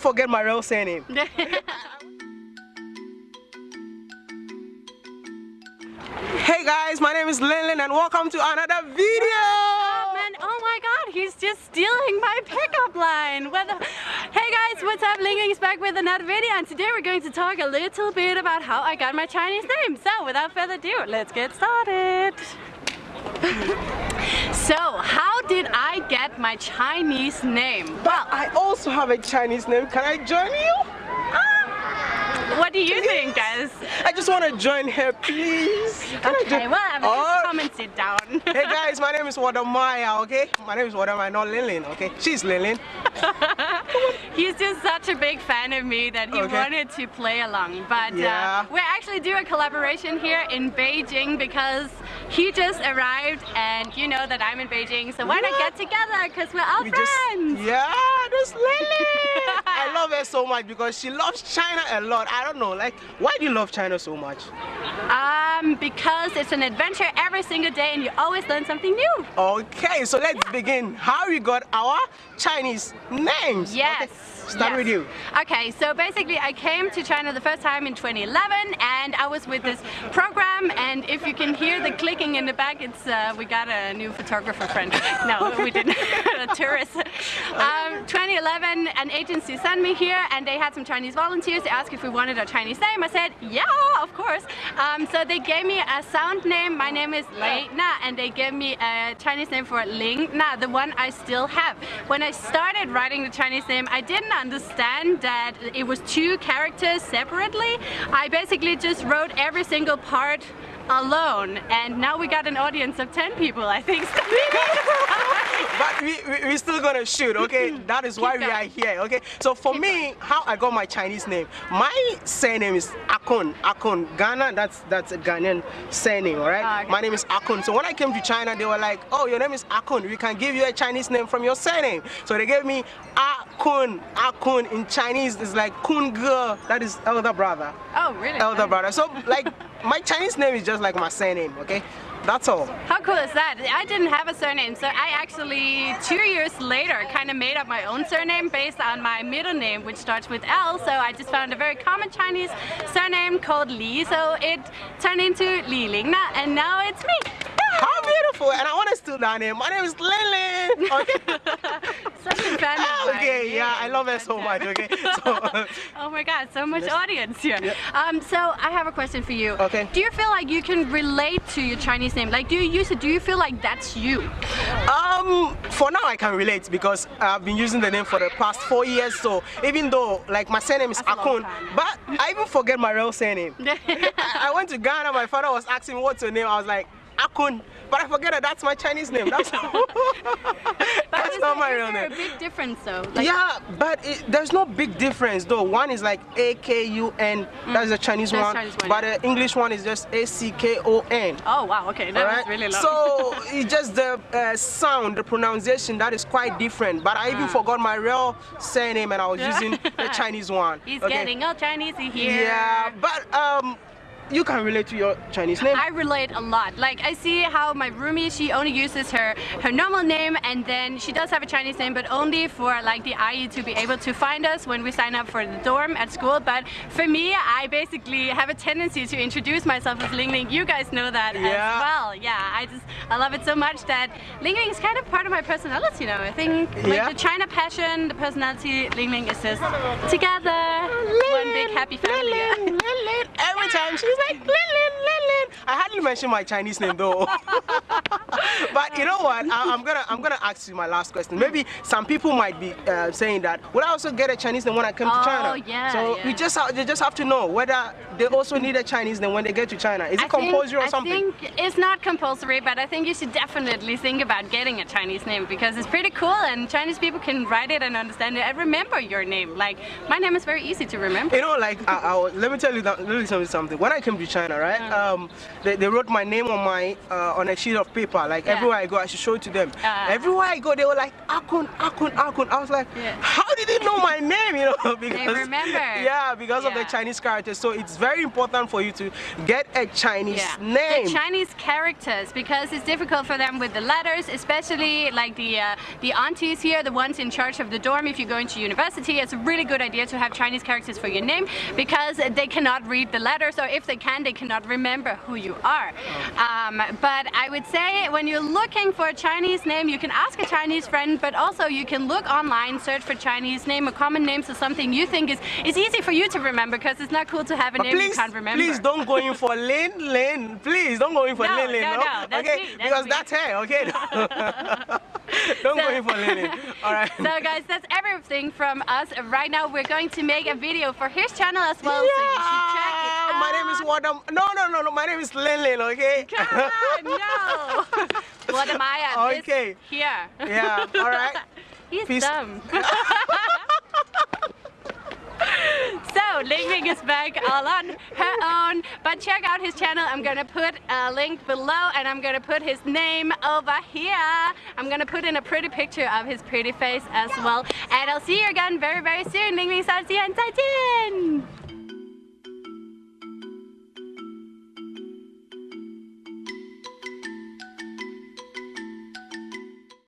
forget my real surname. hey guys, my name is Lin and welcome to another video. Oh, man, oh my god, he's just stealing my pickup line. What the... Hey guys, what's up? Ling Ling's back with another video and today we're going to talk a little bit about how I got my Chinese name. So without further ado, let's get started. so, how did I get my Chinese name? But I also have a Chinese name. Can I join you? What do you think, guys? I just want to join her, please. Can okay, well, I will oh. come and sit down. hey guys, my name is Wadamaya, okay? My name is Wadamaya, not Lilin, okay? She's Lilin. He's just such a big fan of me that he okay. wanted to play along. But uh, yeah. uh, we actually do a collaboration here in Beijing because he just arrived and you know that I'm in Beijing, so why yeah. not get together because we're all we friends. Just, yeah, that's Lilin. I love her so much because she loves China a lot. I don't know, like, why do you love China so much? Um, because it's an adventure every single day and you always learn something new. Okay, so let's yeah. begin. How we got our Chinese names? Yes. Okay. Start yes. with you. Okay, so basically I came to China the first time in 2011 and I was with this program and if you can hear the clicking in the back, it's uh, we got a new photographer friend. No, we didn't. a tourist. Um, 2011, an agency sent me here and they had some Chinese volunteers. They asked if we wanted a Chinese name. I said, yeah, of course. Um, so they gave me a sound name. My name is Lei Na and they gave me a Chinese name for Ling Na, the one I still have. When I started writing the Chinese name, I didn't understand that it was two characters separately. I basically just wrote every single part alone and now we got an audience of 10 people I think we, we, we're still gonna shoot okay? That is why we are here okay? So for Keep me how I got my Chinese name my surname is Akon Akon. Ghana that's that's a Ghanaian surname all right ah, okay. my name is Akon. So when I came to China they were like oh your name is Akon. We can give you a Chinese name from your surname. So they gave me Akon Akon in Chinese. Is like Kun Ge. That is elder brother. Oh really? Elder brother. So like my Chinese name is just like my surname, okay? That's all. How cool is that? I didn't have a surname, so I actually, two years later, kind of made up my own surname based on my middle name, which starts with L, so I just found a very common Chinese surname called Li, so it turned into Li Lingna, and now it's me. How beautiful! And I want to still down here. My name is Lily. Okay. Such a fan of Okay, yeah, I love her so much. Okay. So, oh my God, so much audience here. Yeah. Um, so I have a question for you. Okay. Do you feel like you can relate to your Chinese name? Like, do you use it? Do you feel like that's you? Um, for now I can relate because I've been using the name for the past four years. So even though like my surname is Akon, but I even forget my real surname. I went to Ghana. My father was asking me what's your name. I was like. Akun. But I forget that that's my Chinese name. That's, that's not my real name. a big difference though? Like, yeah, but it, there's no big difference though. One is like A-K-U-N, mm. that's the Chinese that's one. Chinese one. But the English one is just A-C-K-O-N. Oh wow, okay, that right? really long. So it's just the uh, sound, the pronunciation, that is quite different. But I even uh. forgot my real surname and I was using the Chinese one. He's okay? getting all Chinese here. Yeah, but um, you can relate to your Chinese name? I relate a lot. Like I see how my roomie, she only uses her, her normal name and then she does have a Chinese name but only for like the IE to be able to find us when we sign up for the dorm at school. But for me, I basically have a tendency to introduce myself as Ling Ling. You guys know that yeah. as well. Yeah, I just, I love it so much that Ling Ling is kind of part of my personality now. I think like yeah. the China passion, the personality, Ling Ling is just together, one big happy family. Every time she's like, Lin Lin, Lin Lin. I hardly mention my Chinese name though. but you know what? I, am gonna I'm gonna ask you my last question. Maybe some people might be uh, saying that. Will I also get a Chinese name when I come oh, to China? Yeah, so yeah. we just have, they just have to know whether they also need a Chinese name when they get to China. Is it I compulsory think, or something? I think it's not compulsory, but I think you should definitely think about getting a Chinese name because it's pretty cool and Chinese people can write it and understand it and remember your name. Like my name is very easy to remember. You know, like I, I, let me tell you, that, let me tell you something. When I came to China, right? Um, they, they, wrote my name on my uh, on a sheet of paper. Like yeah. Everywhere I go, I should show it to them. Uh, everywhere I go, they were like Akun, Akun, Akun. I was like, yeah. How did they know my name, you know, because remember. yeah, because of the Chinese characters. So it's very important for you to get a Chinese Yeah. name. The Chinese characters because it's difficult for them with the letters, especially like the uh, the aunties here, the ones in charge of the dorm. If you're going to university, it's a really good idea to have Chinese characters for your name because they cannot read the letters, or if they can, they cannot remember who you are. Um, but I would say when you're looking for a Chinese name, you can ask a Chinese friend, but also you can look online, search for Chinese name or common names or something you think is is easy for you to remember because it's not cool to have a But name you please, can't remember. please don't go in for Lin Lin. Please don't go in for No, Lin Lin. no, no, that's okay, me, that's because me. that's her. Okay. don't go in for Lin Lin. All right. So guys, that's everything from us. Right now we're going to make a video for his channel as well, so you should check it out. My name is Wadam. No, no, no, no. My name is Lin Lin. Okay. God, no! What am I Okay. here. Yeah, all right. He's Peace. dumb. so, Ling Ling is back all on her own. But check out his channel. I'm gonna put a link below and I'm gonna put his name over here. I'm gonna put in a pretty picture of his pretty face as well. And I'll see you again very, very soon. Ling Ling 再见，再见。